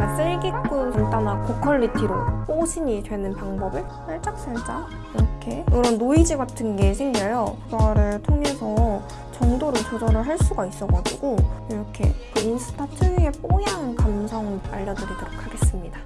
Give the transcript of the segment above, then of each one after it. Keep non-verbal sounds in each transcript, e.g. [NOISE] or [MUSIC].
약간 쓸기고 간단한 고퀄리티로 보정이 되는 방법을 살짝살짝 이렇게 이런 노이즈 같은 게 생겨요. 그거를 통해서 정도를 조절을 할 수가 있어가지고 이렇게 그 인스타 특유의 뽀얀 감성 알려드리도록 하겠습니다.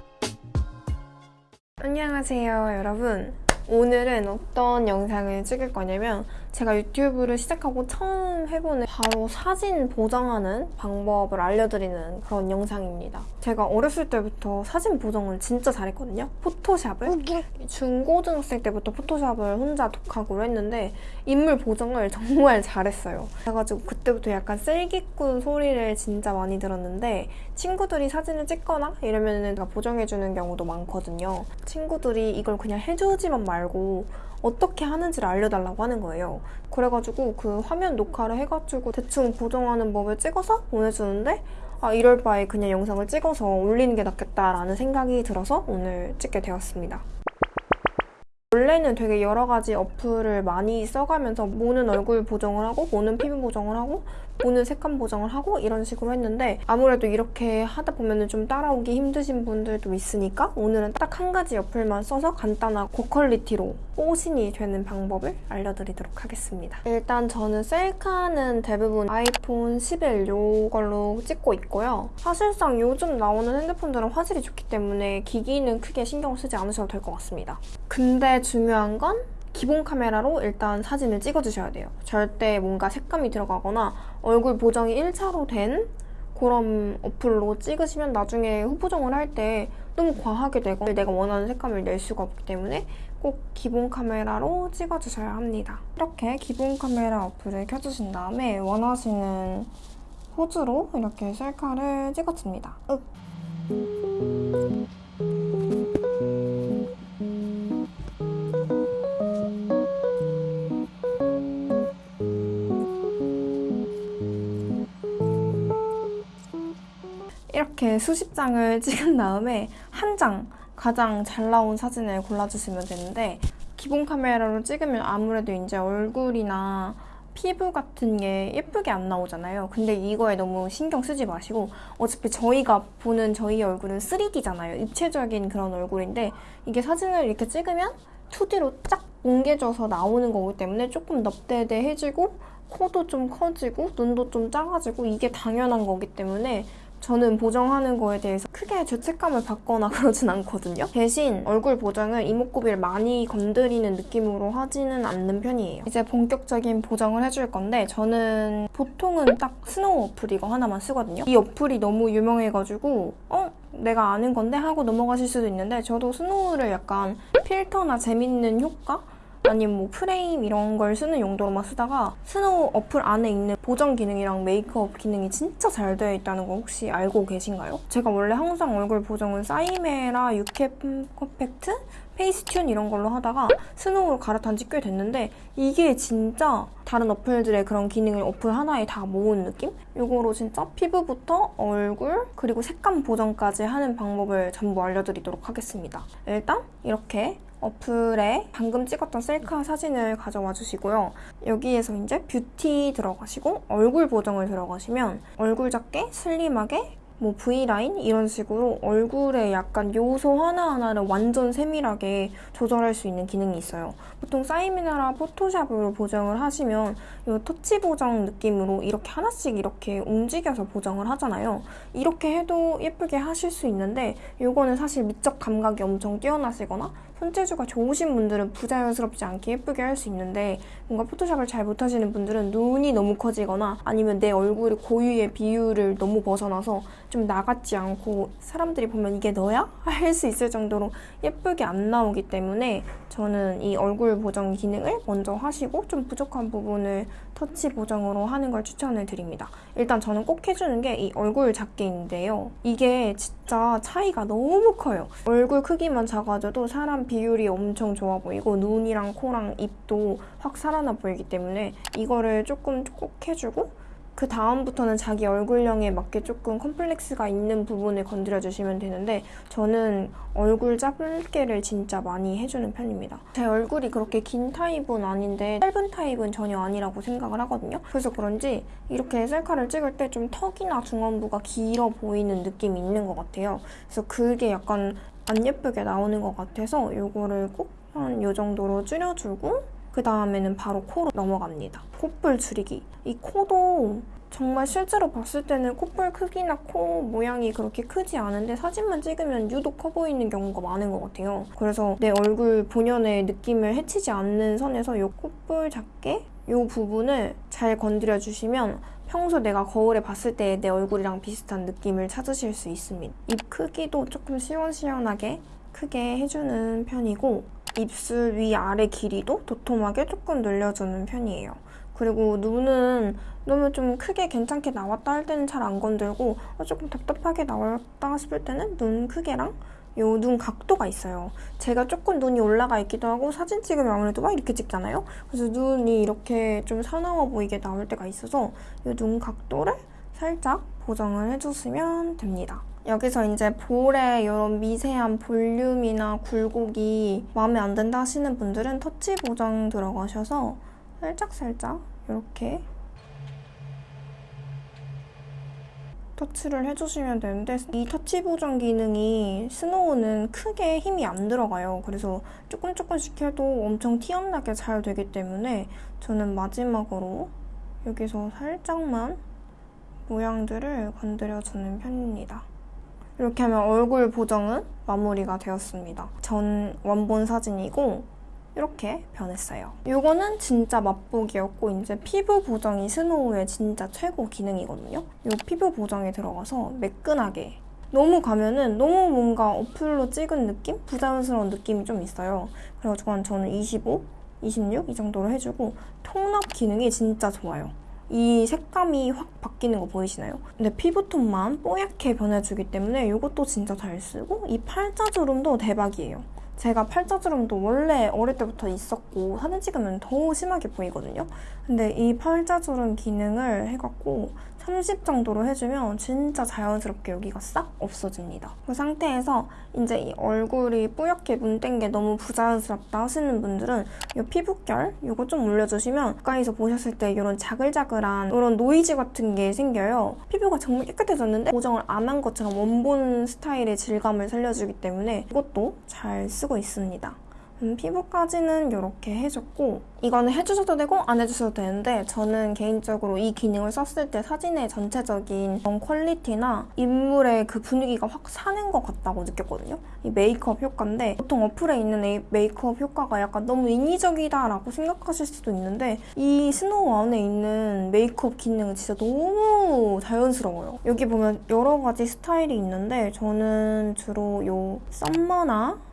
안녕하세요 여러분. 오늘은 어떤 영상을 찍을 거냐면 제가 유튜브를 시작하고 처음 해보는 바로 사진 보정하는 방법을 알려드리는 그런 영상입니다. 제가 어렸을 때부터 사진 보정을 진짜 잘했거든요. 포토샵을 중고등학생 때부터 포토샵을 혼자 독학으로 했는데 인물 보정을 [LAUGHS] 정말 잘했어요. 그래가지고 그때부터 약간 셀기꾼 소리를 진짜 많이 들었는데 친구들이 사진을 찍거나 이러면 제가 보정해주는 경우도 많거든요. 친구들이 이걸 그냥 해주지만 말고 어떻게 하는지를 알려달라고 하는 거예요. 그래가지고 그 화면 녹화를 해가지고 대충 보정하는 법을 찍어서 보내주는데 아 이럴 바에 그냥 영상을 찍어서 올리는 게 낫겠다라는 생각이 들어서 오늘 찍게 되었습니다. 원래는 되게 여러 가지 어플을 많이 써가면서 모는 얼굴 보정을 하고 모는 피부 보정을 하고 모는 색감 보정을 하고 이런 식으로 했는데 아무래도 이렇게 하다 보면 좀 따라오기 힘드신 분들도 있으니까 오늘은 딱 한 가지 어플만 써서 간단한 고퀄리티로 뽀신이 되는 방법을 알려드리도록 하겠습니다. 일단 저는 셀카는 대부분 아이폰 11 이걸로 찍고 있고요. 사실상 요즘 나오는 핸드폰들은 화질이 좋기 때문에 기기는 크게 신경 쓰지 않으셔도 될 것 같습니다. 근데 중요한 건 기본 카메라로 일단 사진을 찍어주셔야 돼요. 절대 뭔가 색감이 들어가거나 얼굴 보정이 1차로 된 그런 어플로 찍으시면 나중에 후보정을 할 때 너무 과하게 되고 내가 원하는 색감을 낼 수가 없기 때문에 꼭 기본 카메라로 찍어주셔야 합니다. 이렇게 기본 카메라 어플을 켜주신 다음에 원하시는 포즈로 이렇게 셀카를 찍어줍니다. 윽. 이렇게 수십 장을 [LAUGHS] 찍은 다음에 한 장 가장 잘 나온 사진을 골라주시면 되는데 기본 카메라로 찍으면 아무래도 이제 얼굴이나 피부 같은 게 예쁘게 안 나오잖아요. 근데 이거에 너무 신경 쓰지 마시고 어차피 저희가 보는 저희 얼굴은 3D잖아요. 입체적인 그런 얼굴인데 이게 사진을 이렇게 찍으면 2D로 쫙 뭉개져서 나오는 거기 때문에 조금 넙대대해지고 코도 좀 커지고 눈도 좀 작아지고 이게 당연한 거기 때문에 저는 보정하는 거에 대해서 크게 죄책감을 받거나 [LAUGHS] 그러진 않거든요. 대신 얼굴 보정을 이목구비를 많이 건드리는 느낌으로 하지는 않는 편이에요. 이제 본격적인 보정을 해줄 건데 저는 보통은 딱 스노우 어플 이거 하나만 쓰거든요. 이 어플이 너무 유명해가지고 어? 내가 아는 건데 하고 넘어가실 수도 있는데 저도 스노우를 약간 필터나 재밌는 효과? 아니면 뭐 프레임 이런 걸 쓰는 용도로만 쓰다가 스노우 어플 안에 있는 보정 기능이랑 메이크업 기능이 진짜 잘 되어 있다는 거 혹시 알고 계신가요? 제가 원래 항상 얼굴 보정은 사이메라, 유캠 퍼펙트, 페이스튠 이런 걸로 하다가 스노우로 갈아탄 지 꽤 됐는데 이게 진짜 다른 어플들의 그런 기능을 어플 하나에 다 모은 느낌? 이거로 진짜 피부부터 얼굴 그리고 색감 보정까지 하는 방법을 전부 알려드리도록 하겠습니다. 일단 이렇게 어플에 방금 찍었던 셀카 사진을 가져와 주시고요. 여기에서 이제 뷰티 들어가시고 얼굴 보정을 들어가시면 얼굴 작게 슬림하게 뭐 V라인 이런 식으로 얼굴에 약간 요소 하나하나를 완전 세밀하게 조절할 수 있는 기능이 있어요. 보통 사이미나라 포토샵으로 보정을 하시면 이 터치 보정 느낌으로 이렇게 하나씩 이렇게 움직여서 보정을 하잖아요. 이렇게 해도 예쁘게 하실 수 있는데 이거는 사실 미적 감각이 엄청 뛰어나시거나 손재주가 좋으신 분들은 부자연스럽지 않게 예쁘게 할 수 있는데 뭔가 포토샵을 잘 못하시는 분들은 눈이 너무 커지거나 아니면 내 얼굴의 고유의 비율을 너무 벗어나서 좀 나같지 않고 사람들이 보면 이게 너야? 할 수 있을 정도로 예쁘게 안 나오기 때문에 저는 이 얼굴 보정 기능을 먼저 하시고 좀 부족한 부분을 터치 보정으로 하는 걸 추천을 드립니다. 일단 저는 꼭 해주는 게 이 얼굴 작게인데요. 이게 진짜 차이가 너무 커요. 얼굴 크기만 작아져도 사람 비율이 엄청 좋아 보이고 눈이랑 코랑 입도 확 살아나 보이기 때문에 이거를 조금 꼭 해주고 그 다음부터는 자기 얼굴형에 맞게 조금 컴플렉스가 있는 부분을 건드려 주시면 되는데 저는 얼굴 짧게를 진짜 많이 해주는 편입니다. 제 얼굴이 그렇게 긴 타입은 아닌데 짧은 타입은 전혀 아니라고 생각을 하거든요. 그래서 그런지 이렇게 셀카를 찍을 때 좀 턱이나 중안부가 길어 보이는 느낌이 있는 것 같아요. 그래서 그게 약간 안 예쁘게 나오는 것 같아서 이거를 꼭 한 이 정도로 줄여주고 그 다음에는 바로 코로 넘어갑니다. 콧볼 줄이기. 이 코도 정말 실제로 봤을 때는 콧볼 크기나 코 모양이 그렇게 크지 않은데 사진만 찍으면 유독 커 보이는 경우가 많은 것 같아요. 그래서 내 얼굴 본연의 느낌을 해치지 않는 선에서 이 콧볼 작게 이 부분을 잘 건드려 주시면 평소 내가 거울에 봤을 때 내 얼굴이랑 비슷한 느낌을 찾으실 수 있습니다. 입 크기도 조금 시원시원하게 크게 해주는 편이고 입술 위아래 길이도 도톰하게 조금 늘려주는 편이에요. 그리고 눈은 너무 좀 크게 괜찮게 나왔다 할 때는 잘 안 건들고 어, 조금 답답하게 나왔다 싶을 때는 눈 크게랑 요 눈 각도가 있어요. 제가 조금 눈이 올라가 있기도 하고 사진 찍으면 아무래도 막 이렇게 찍잖아요. 그래서 눈이 이렇게 좀 사나워 보이게 나올 때가 있어서 이눈 각도를 살짝 보정을 해주시면 됩니다. 여기서 이제 볼에 이런 미세한 볼륨이나 굴곡이 마음에 안 든다 하시는 분들은 터치 보정 들어가셔서 살짝살짝 이렇게 터치를 해주시면 되는데 이 터치 보정 기능이 스노우는 크게 힘이 안 들어가요. 그래서 조금 조금씩 해도 엄청 티안 나게 잘 되기 때문에 저는 마지막으로 여기서 살짝만 모양들을 건드려주는 편입니다. 이렇게 하면 얼굴 보정은 마무리가 되었습니다. 전 원본 사진이고 이렇게 변했어요. 이거는 진짜 맛보기였고 이제 피부 보정이 스노우의 진짜 최고 기능이거든요. 이 피부 보정에 들어가서 매끈하게 너무 가면은 너무 뭔가 어플로 찍은 느낌? 부자연스러운 느낌이 좀 있어요. 그래가지고 저는 25, 26 이 정도로 해주고 통납 기능이 진짜 좋아요. 이 색감이 확 바뀌는 거 보이시나요? 근데 피부톤만 뽀얗게 변해주기 때문에 이것도 진짜 잘 쓰고 이 팔자주름도 대박이에요. 제가 팔자주름도 원래 어릴 때부터 있었고 사진 찍으면 더 심하게 보이거든요. 근데 이 팔자주름 기능을 해갖고 30 정도로 해주면 진짜 자연스럽게 여기가 싹 없어집니다. 그 상태에서 이제 이 얼굴이 뿌옇게 문댄 게 너무 부자연스럽다 하시는 분들은 이 피부결 이거 좀 올려주시면 가까이서 보셨을 때 이런 자글자글한 이런 노이즈 같은 게 생겨요. 피부가 정말 깨끗해졌는데 보정을 안 한 것처럼 원본 스타일의 질감을 살려주기 때문에 이것도 잘 쓰고 있습니다. 음, 피부까지는 이렇게 해줬고 이거는 해주셔도 되고 안 해주셔도 되는데 저는 개인적으로 이 기능을 썼을 때 사진의 전체적인 퀄리티나 인물의 그 분위기가 확 사는 것 같다고 느꼈거든요. 이 메이크업 효과인데 보통 어플에 있는 메이크업 효과가 약간 너무 인위적이다라고 생각하실 수도 있는데 이 스노우 안에 있는 메이크업 기능은 진짜 너무 자연스러워요. 여기 보면 여러 가지 스타일이 있는데 저는 주로 요 썸머나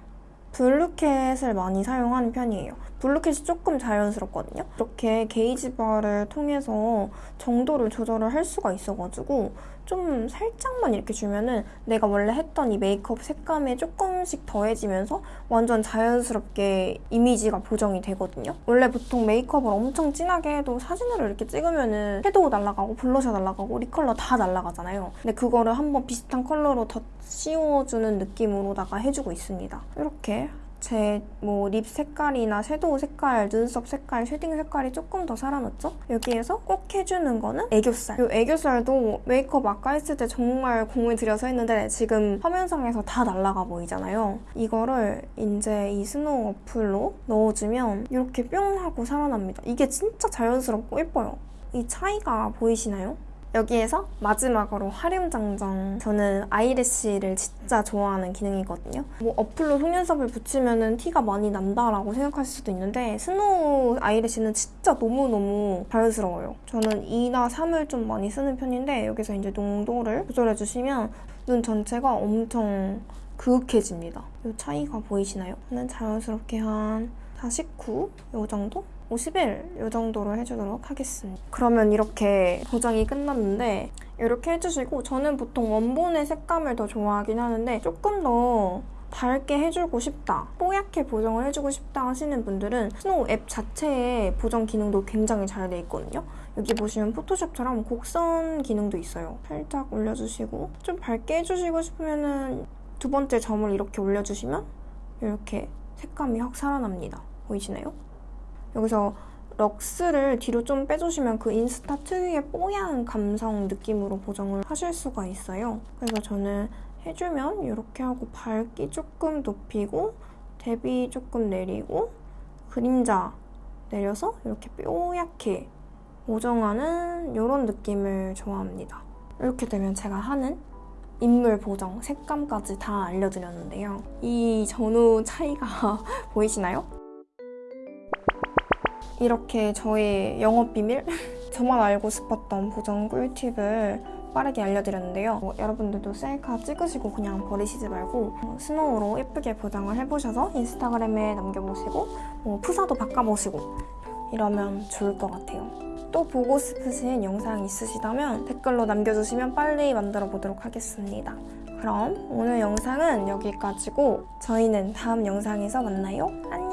블루캣을 많이 사용하는 편이에요. 블루캣이 조금 자연스럽거든요. 이렇게 게이지 바를 통해서 정도를 조절을 할 수가 있어가지고 좀 살짝만 이렇게 주면은 내가 원래 했던 이 메이크업 색감에 조금씩 더해지면서 완전 자연스럽게 이미지가 보정이 되거든요. 원래 보통 메이크업을 엄청 진하게 해도 사진으로 이렇게 찍으면은 섀도우 날아가고 블러셔 날아가고 립컬러 다 날아가잖아요. 근데 그거를 한번 비슷한 컬러로 더 씌워주는 느낌으로다가 해주고 있습니다. 이렇게 제 뭐 lip 색깔이나 섀도우 색깔, 눈썹 색깔, shading 색깔이 조금 더 살아났죠? 여기에서 꼭 해주는 거는 애교살. 이 애교살도 메이크업 아까 했을 때 정말 공을 들여서 했는데 지금 화면상에서 다 날아가 보이잖아요. 이거를 이제 이 스노우 어플로 넣어주면 이렇게 뿅 하고 살아납니다. 이게 진짜 자연스럽고 예뻐요. 이 차이가 보이시나요? 여기에서 마지막으로 화룡점정. 저는 eyelash를 진짜 좋아하는 기능이거든요. 뭐 어플로 속눈썹을 붙이면 티가 많이 난다라고 생각하실 수도 있는데 스노우 eyelash는 진짜 너무너무 자연스러워요. 저는 2나 3을 좀 많이 쓰는 편인데 여기서 이제 농도를 조절해주시면 눈 전체가 엄청 그윽해집니다. 이 차이가 보이시나요? 저는 자연스럽게 한 49? 이 정도? 50일 이 정도로 해주도록 하겠습니다. 그러면 이렇게 보정이 끝났는데 이렇게 해주시고 저는 보통 원본의 색감을 더 좋아하긴 하는데 조금 더 밝게 해주고 싶다, 뽀얗게 보정을 해주고 싶다 하시는 분들은 스노우 앱 자체의 보정 기능도 굉장히 잘 돼 있거든요. 여기 보시면 포토샵처럼 곡선 기능도 있어요. 살짝 올려주시고 좀 밝게 해주시고 싶으면 은 두 번째 점을 이렇게 올려주시면 이렇게 색감이 확 살아납니다. 보이시나요? 여기서 럭스를 뒤로 좀 빼주시면 그 인스타 특유의 뽀얀 감성 느낌으로 보정을 하실 수가 있어요. 그래서 저는 해주면 이렇게 하고 밝기 조금 높이고 대비 조금 내리고 그림자 내려서 이렇게 뽀얗게 보정하는 이런 느낌을 좋아합니다. 이렇게 되면 제가 하는 인물 보정, 색감까지 다 알려드렸는데요. 이 전후 차이가 [LAUGHS] 보이시나요? 이렇게 저의 영업 비밀? [LAUGHS] 저만 알고 싶었던 보정 꿀팁을 빠르게 알려드렸는데요. 뭐 여러분들도 셀카 찍으시고 그냥 버리시지 말고 어, 스노우로 예쁘게 보정을 해보셔서 인스타그램에 남겨보시고 뭐 푸사도 바꿔보시고 이러면 좋을 것 같아요. 또 보고 싶으신 영상 있으시다면 댓글로 남겨주시면 빨리 만들어 보도록 하겠습니다. 그럼 오늘 영상은 여기까지고 저희는 다음 영상에서 만나요. 안녕!